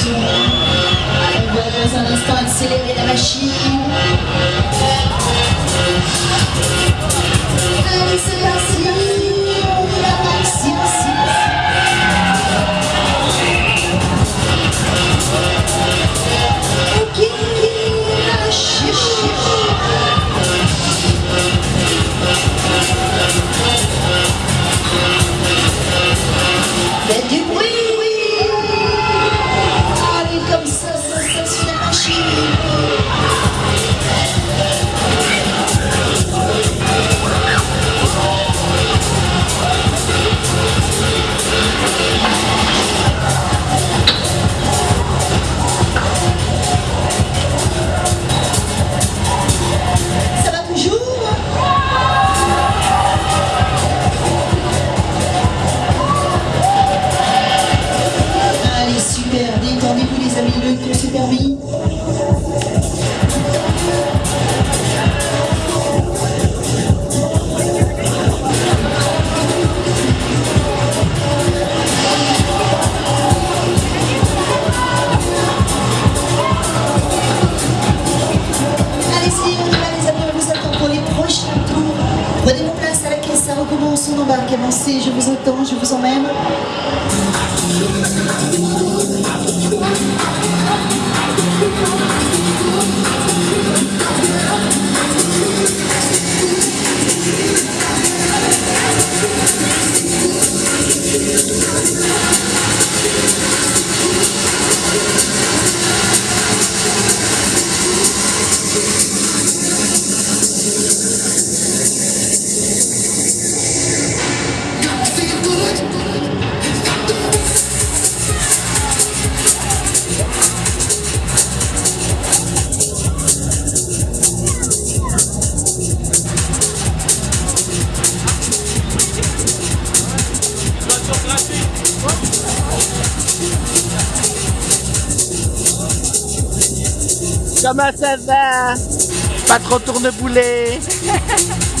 attention. On dans un instant accélérer la machine. Prochains tours. Prenez vos places à ça recommence, on embarque, je vous attends, je vous emmène. Comment ça va? Pas trop tourneboulet